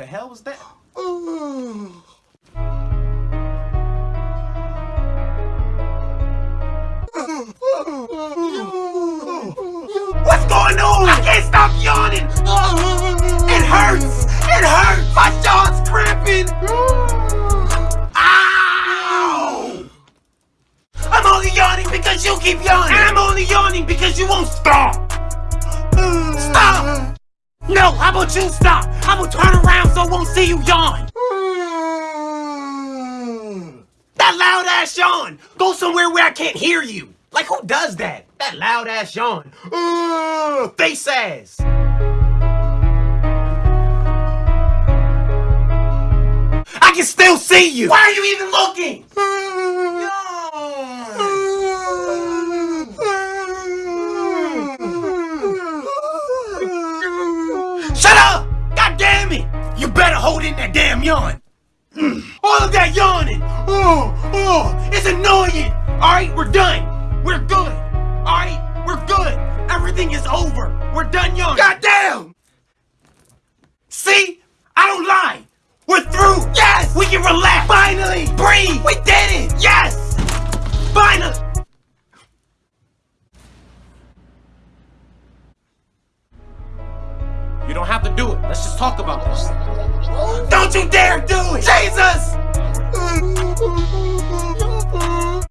hell was that? What's going on? I can't stop yawning. It hurts. It hurts. My jaw's cramping. Ow! I'm only yawning because you keep yawning. And I'm only yawning because you won't. Stop! No, how about you stop? I will turn around so I won't see you yawn. That loud ass yawn. Go somewhere where I can't hear you. Like who does that? That loud ass yawn. Uh, face ass. I can still see you. Why are you even looking? You better hold in that damn yawn. Mm. All of that yawning. Oh, oh, it's annoying. All right, we're done. We're good. All right, we're good. Everything is over. We're done yawning. God damn! See? I don't lie. We're through. Yes! We can relax. Finally! Breathe! We did it! Yes! Finally! You don't have to do it. Let's just talk about this. Don't you dare do it! Jesus!